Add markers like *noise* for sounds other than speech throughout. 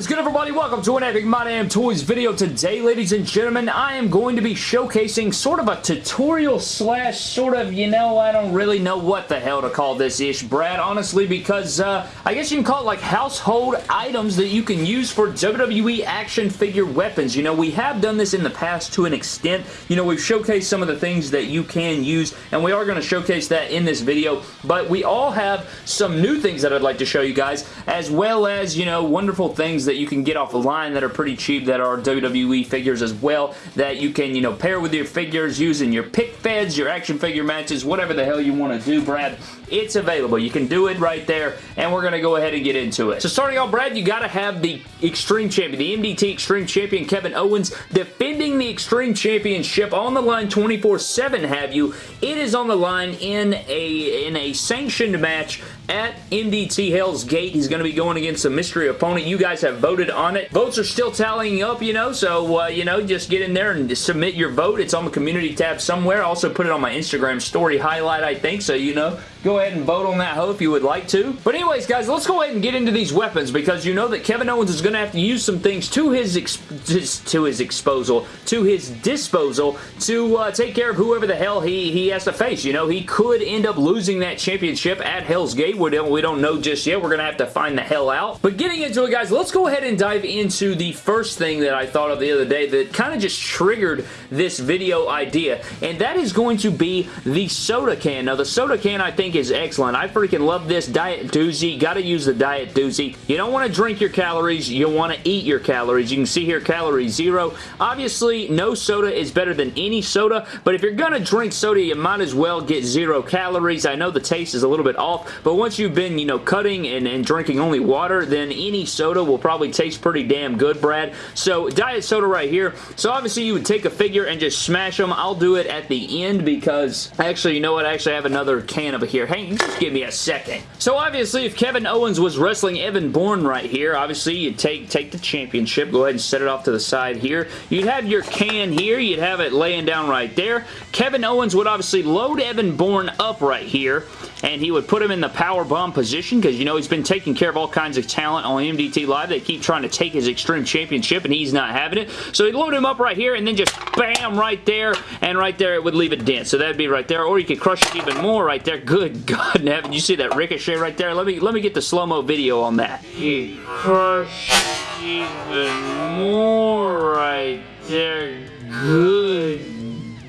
is good everybody? Welcome to an Epic My Damn Toys video. Today, ladies and gentlemen, I am going to be showcasing sort of a tutorial slash sort of, you know, I don't really know what the hell to call this ish, Brad, honestly, because uh, I guess you can call it like household items that you can use for WWE action figure weapons. You know, we have done this in the past to an extent. You know, we've showcased some of the things that you can use, and we are going to showcase that in this video, but we all have some new things that I'd like to show you guys, as well as, you know, wonderful things that you can get off the line that are pretty cheap that are WWE figures as well that you can, you know, pair with your figures using your pic feds, your action figure matches, whatever the hell you want to do, Brad. It's available. You can do it right there, and we're going to go ahead and get into it. So starting off, Brad, you got to have the Extreme Champion, the MDT Extreme Champion, Kevin Owens, defending the Extreme Championship on the line 24-7, have you. It is on the line in a, in a sanctioned match at MDT Hell's Gate. He's going to be going against a mystery opponent. You guys have voted on it. Votes are still tallying up, you know, so, uh, you know, just get in there and submit your vote. It's on the community tab somewhere. Also put it on my Instagram story highlight, I think, so, you know, go ahead and vote on that hoe if you would like to. But anyways, guys, let's go ahead and get into these weapons because you know that Kevin Owens is going to have to use some things to his, to his exposal, to his disposal to uh, take care of whoever the hell he, he has to face. You know, he could end up losing that championship at Hell's Gate. We don't, we don't know just yet. We're going to have to find the hell out. But getting into it, guys, let's go ahead and dive into the first thing that I thought of the other day that kind of just triggered this video idea, and that is going to be the soda can. Now, the soda can, I think, think is excellent. I freaking love this Diet Doozy. Got to use the Diet Doozy. You don't want to drink your calories. You want to eat your calories. You can see here calorie zero. Obviously, no soda is better than any soda, but if you're going to drink soda, you might as well get zero calories. I know the taste is a little bit off, but once you've been, you know, cutting and, and drinking only water, then any soda will probably taste pretty damn good, Brad. So, diet soda right here. So, obviously, you would take a figure and just smash them. I'll do it at the end because, actually, you know what? I actually have another can over here here. Hang, just give me a second. So obviously, if Kevin Owens was wrestling Evan Bourne right here, obviously you'd take, take the championship. Go ahead and set it off to the side here. You'd have your can here. You'd have it laying down right there. Kevin Owens would obviously load Evan Bourne up right here and he would put him in the power bomb position because, you know, he's been taking care of all kinds of talent on MDT Live. They keep trying to take his Extreme Championship, and he's not having it. So he'd load him up right here, and then just bam, right there, and right there it would leave a dent. So that'd be right there, or you could crush it even more right there. Good God *laughs* in heaven, you see that ricochet right there? Let me let me get the slow-mo video on that. He crushed even more right there. Good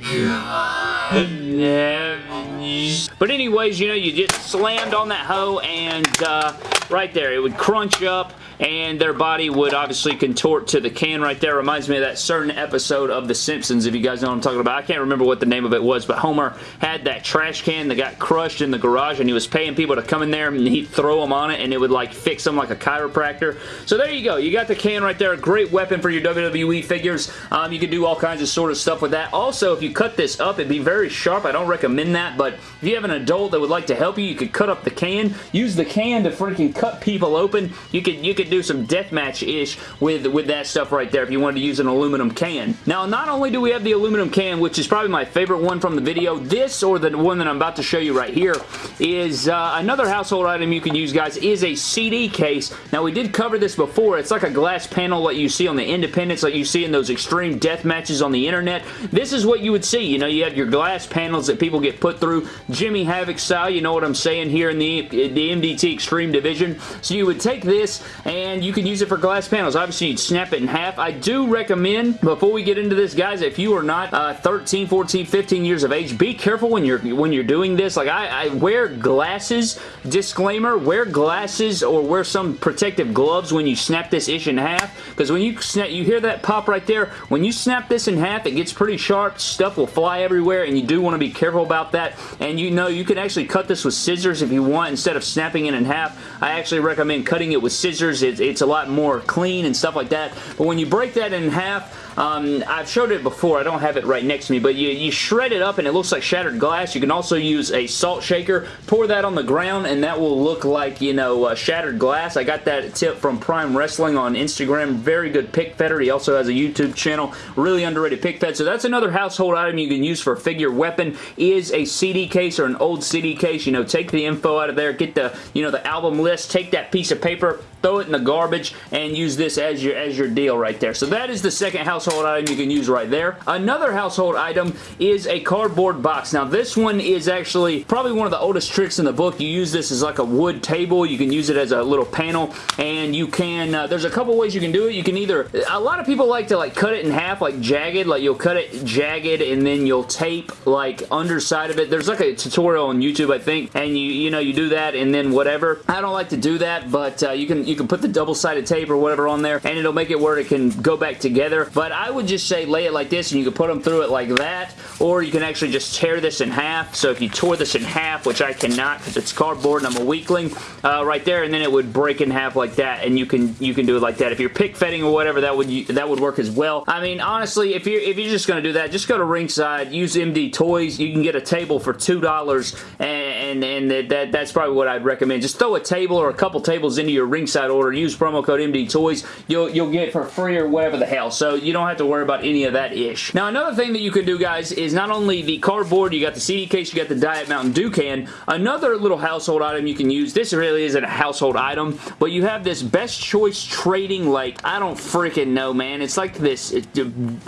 God in heaven. But anyways, you know, you just slammed on that hoe and uh, right there, it would crunch up and their body would obviously contort to the can right there. Reminds me of that certain episode of The Simpsons, if you guys know what I'm talking about. I can't remember what the name of it was, but Homer had that trash can that got crushed in the garage, and he was paying people to come in there, and he'd throw them on it, and it would like fix them like a chiropractor. So there you go. You got the can right there. A great weapon for your WWE figures. Um, you can do all kinds of sort of stuff with that. Also, if you cut this up, it'd be very sharp. I don't recommend that, but if you have an adult that would like to help you, you could cut up the can. Use the can to freaking cut people open. You could you could do some deathmatch-ish with, with that stuff right there if you wanted to use an aluminum can. Now, not only do we have the aluminum can, which is probably my favorite one from the video, this or the one that I'm about to show you right here is uh, another household item you can use, guys, is a CD case. Now, we did cover this before. It's like a glass panel like you see on the Independence, like you see in those extreme death matches on the internet. This is what you would see. You know, you have your glass panels that people get put through Jimmy Havoc style. You know what I'm saying here in the, the MDT Extreme Division. So you would take this and you can use it for glass panels. Obviously, you'd snap it in half. I do recommend, before we get into this, guys, if you are not uh, 13, 14, 15 years of age, be careful when you're when you're doing this. Like, I, I wear glasses. Disclaimer, wear glasses or wear some protective gloves when you snap this ish in half because when you snap, you hear that pop right there. When you snap this in half, it gets pretty sharp. Stuff will fly everywhere and you do want to be careful about that. And you know, you can actually cut this with scissors if you want instead of snapping it in half. I actually recommend cutting it with scissors. It's, it's a lot more clean and stuff like that. But when you break that in half, Um, I've showed it before. I don't have it right next to me, but you, you shred it up and it looks like shattered glass. You can also use a salt shaker, pour that on the ground, and that will look like, you know, uh, shattered glass. I got that tip from Prime Wrestling on Instagram. Very good pick fetter. He also has a YouTube channel. Really underrated pic fed. So that's another household item you can use for a figure weapon is a CD case or an old CD case. You know, take the info out of there, get the, you know, the album list, take that piece of paper, throw it in the garbage, and use this as your, as your deal right there. So that is the second household item you can use right there. Another household item is a cardboard box. Now this one is actually probably one of the oldest tricks in the book. You use this as like a wood table. You can use it as a little panel, and you can, uh, there's a couple ways you can do it. You can either, a lot of people like to like cut it in half, like jagged, like you'll cut it jagged, and then you'll tape like underside of it. There's like a tutorial on YouTube, I think, and you, you know, you do that, and then whatever. I don't like to do that, but uh, you can you can put the double-sided tape or whatever on there and it'll make it where it can go back together. But I would just say lay it like this and you can put them through it like that or you can actually just tear this in half. So if you tore this in half, which I cannot because it's cardboard and I'm a weakling, uh, right there and then it would break in half like that and you can you can do it like that. If you're pick fetting or whatever, that would that would work as well. I mean, honestly, if you're if you're just going to do that, just go to Ringside, use MD Toys. You can get a table for $2 and, and, and that, that's probably what I'd recommend. Just throw a table or a couple tables into your Ringside order use promo code MD Toys, you'll, you'll get for free or whatever the hell. So you don't have to worry about any of that ish. Now another thing that you can do guys is not only the cardboard, you got the CD case, you got the Diet Mountain Dew can. Another little household item you can use, this really isn't a household item, but you have this best choice trading like, I don't freaking know man. It's like this, it,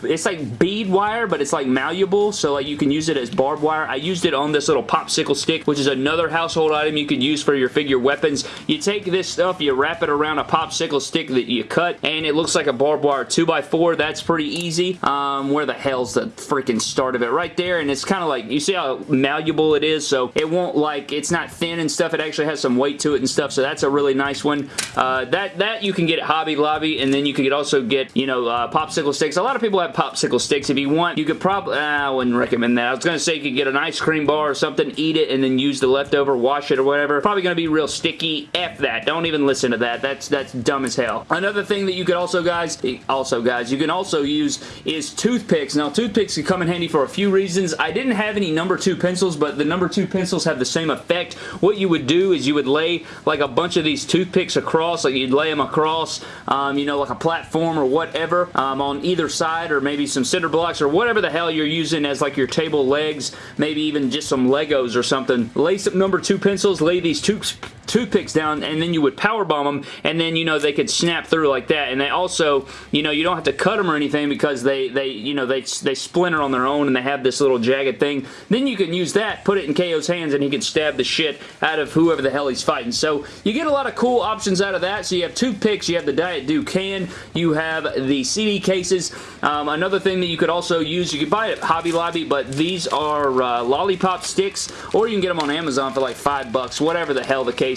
it's like bead wire, but it's like malleable, so like you can use it as barbed wire. I used it on this little popsicle stick, which is another household item you can use for your figure weapons. You take this stuff, you wrap it around a popsicle stick that you cut and it looks like a barbed wire 2x4. That's pretty easy. Um, where the hell's the freaking start of it? Right there and it's kind of like, you see how malleable it is? So it won't like, it's not thin and stuff. It actually has some weight to it and stuff. So that's a really nice one. Uh, that, that you can get at Hobby Lobby and then you can also get, you know, uh, popsicle sticks. A lot of people have popsicle sticks. If you want, you could probably, uh, I wouldn't recommend that. I was going to say you could get an ice cream bar or something, eat it, and then use the leftover, wash it or whatever. Probably going to be real sticky. F that. Don't even listen to that. That's that's dumb as hell. Another thing that you could also, guys, also, guys, you can also use is toothpicks. Now, toothpicks can come in handy for a few reasons. I didn't have any number two pencils, but the number two pencils have the same effect. What you would do is you would lay like a bunch of these toothpicks across, like you'd lay them across, um, you know, like a platform or whatever um, on either side or maybe some cinder blocks or whatever the hell you're using as like your table legs, maybe even just some Legos or something. Lay some number two pencils, lay these tooth toothpicks down and then you would power bomb them and then you know they could snap through like that. And they also you know you don't have to cut them or anything because they they you know they they splinter on their own and they have this little jagged thing. Then you can use that put it in KO's hands and he can stab the shit out of whoever the hell he's fighting. So you get a lot of cool options out of that. So you have toothpicks you have the Diet can you have the CD cases. Um, another thing that you could also use you could buy it at Hobby Lobby but these are uh, lollipop sticks or you can get them on Amazon for like five bucks whatever the hell the case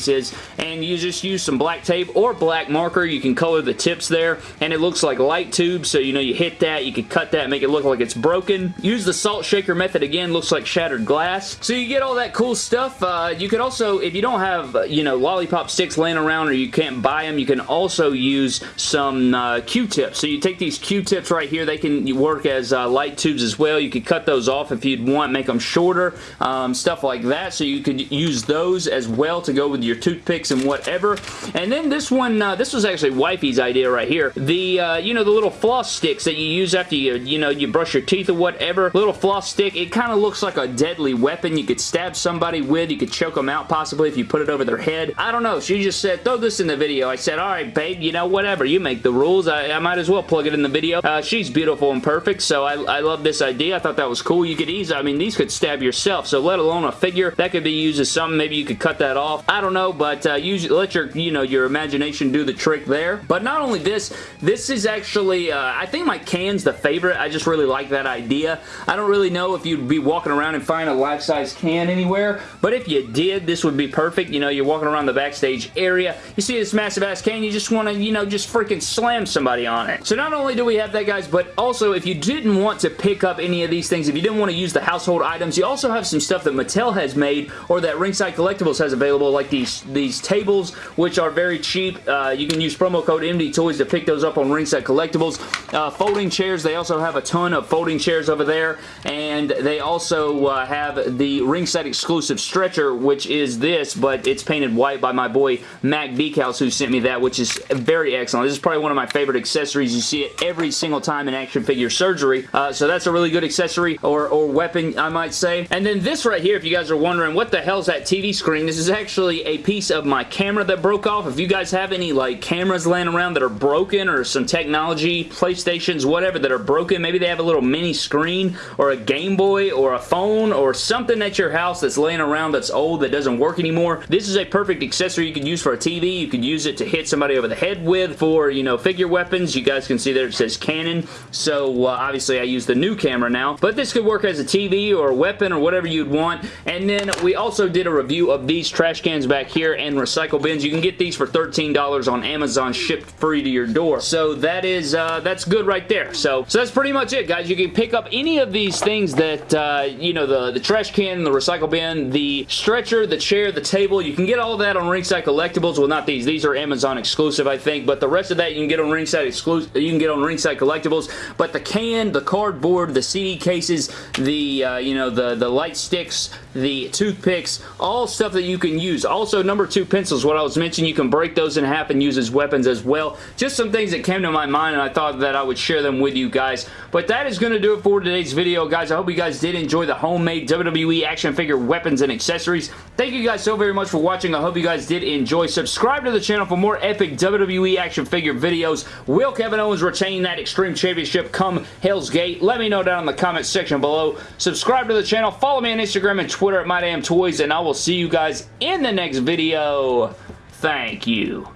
and you just use some black tape or black marker. You can color the tips there and it looks like light tubes so you know you hit that, you can cut that, make it look like it's broken. Use the salt shaker method again, looks like shattered glass. So you get all that cool stuff. Uh, you could also, if you don't have, uh, you know, lollipop sticks laying around or you can't buy them, you can also use some uh, Q-tips. So you take these Q-tips right here, they can work as uh, light tubes as well. You could cut those off if you'd want, make them shorter, um, stuff like that. So you could use those as well to go with your toothpicks and whatever. And then this one, uh, this was actually wifey's idea right here. The, uh, you know, the little floss sticks that you use after you, you know, you brush your teeth or whatever. Little floss stick. It kind of looks like a deadly weapon you could stab somebody with. You could choke them out possibly if you put it over their head. I don't know. She just said, throw this in the video. I said, all right, babe, you know, whatever. You make the rules. I, I might as well plug it in the video. Uh, she's beautiful and perfect, so I, I love this idea. I thought that was cool. You could easily, I mean, these could stab yourself, so let alone a figure. That could be used as something. Maybe you could cut that off. I don't know, but uh, use, let your, you know, your imagination do the trick there. But not only this, this is actually, uh, I think my can's the favorite. I just really like that idea. I don't really know if you'd be walking around and find a life-size can anywhere, but if you did, this would be perfect. You know, you're walking around the backstage area, you see this massive-ass can, you just want to, you know, just freaking slam somebody on it. So not only do we have that, guys, but also if you didn't want to pick up any of these things, if you didn't want to use the household items, you also have some stuff that Mattel has made or that Ringside Collectibles has available, like these these, these tables, which are very cheap. Uh, you can use promo code MD Toys to pick those up on Ringside Collectibles. Uh, folding chairs, they also have a ton of folding chairs over there, and they also uh, have the Ringside exclusive stretcher, which is this, but it's painted white by my boy Mac Decals, who sent me that, which is very excellent. This is probably one of my favorite accessories. You see it every single time in action figure surgery, uh, so that's a really good accessory or, or weapon, I might say. And then this right here, if you guys are wondering, what the hell's that TV screen? This is actually a piece of my camera that broke off. If you guys have any like cameras laying around that are broken or some technology, PlayStations, whatever, that are broken, maybe they have a little mini screen or a Game Boy or a phone or something at your house that's laying around that's old that doesn't work anymore. This is a perfect accessory you could use for a TV. You could use it to hit somebody over the head with for, you know, figure weapons. You guys can see there it says Canon. So, uh, obviously I use the new camera now. But this could work as a TV or a weapon or whatever you'd want. And then we also did a review of these trash cans back here and recycle bins. You can get these for $13 on Amazon shipped free to your door. So that is, uh, that's good right there. So, so that's pretty much it, guys. You can pick up any of these things that, uh, you know, the, the trash can, the recycle bin, the stretcher, the chair, the table. You can get all that on Ringside Collectibles. Well, not these. These are Amazon exclusive, I think. But the rest of that you can get on Ringside exclusive. You can get on Ringside Collectibles. But the can, the cardboard, the CD cases, the, uh, you know, the, the light sticks, the toothpicks, all stuff that you can use. Also, number two pencils, what I was mentioning, you can break those in half and use as weapons as well. Just some things that came to my mind and I thought that I would share them with you guys. But that is going to do it for today's video, guys. I hope you guys did enjoy the homemade WWE action figure weapons and accessories. Thank you guys so very much for watching. I hope you guys did enjoy. Subscribe to the channel for more epic WWE action figure videos. Will Kevin Owens retain that Extreme Championship come Hell's Gate? Let me know down in the comment section below. Subscribe to the channel. Follow me on Instagram and Twitter at MyDamnToys, and I will see you guys in the next video. Thank you.